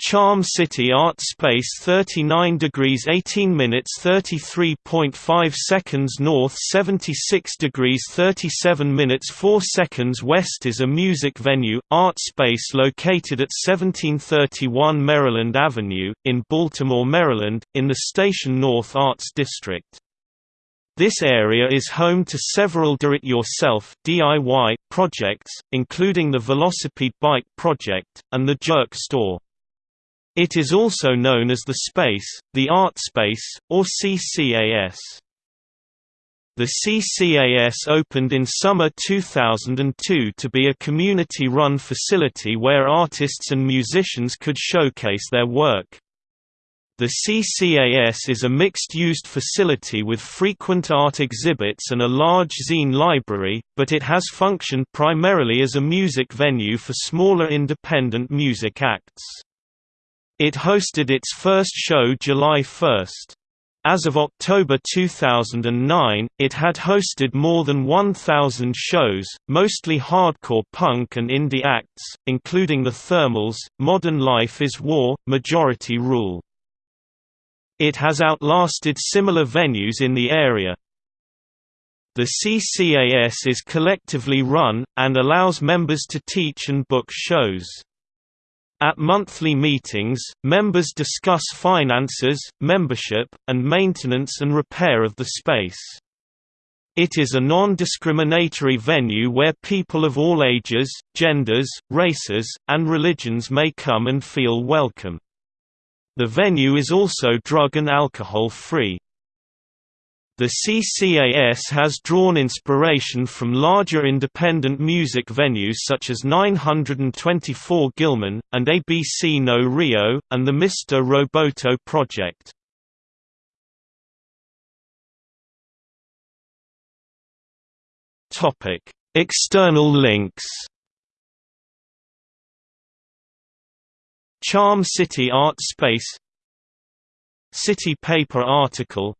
Charm City Art Space 39 degrees 18 minutes 33.5 seconds north 76 degrees 37 minutes 4 seconds west is a music venue, art space located at 1731 Maryland Avenue, in Baltimore, Maryland, in the Station North Arts District. This area is home to several do-it-yourself projects, including the Velocipede Bike Project, and the Jerk Store. It is also known as the Space, the Art Space, or CCAS. The CCAS opened in summer 2002 to be a community-run facility where artists and musicians could showcase their work. The CCAS is a mixed-used facility with frequent art exhibits and a large zine library, but it has functioned primarily as a music venue for smaller independent music acts. It hosted its first show July 1. As of October 2009, it had hosted more than 1,000 shows, mostly hardcore punk and indie acts, including The Thermals, Modern Life is War, Majority Rule. It has outlasted similar venues in the area. The CCAS is collectively run, and allows members to teach and book shows. At monthly meetings, members discuss finances, membership, and maintenance and repair of the space. It is a non-discriminatory venue where people of all ages, genders, races, and religions may come and feel welcome. The venue is also drug and alcohol free. The CCAS has drawn inspiration from larger independent music venues such as 924 Gilman, and ABC No Rio, and the Mr. Roboto project. External links Charm City Art Space City Paper article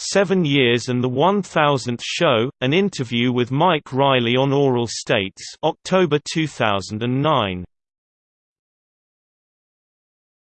Seven Years and the One Thousandth Show, an interview with Mike Riley on Oral States October 2009.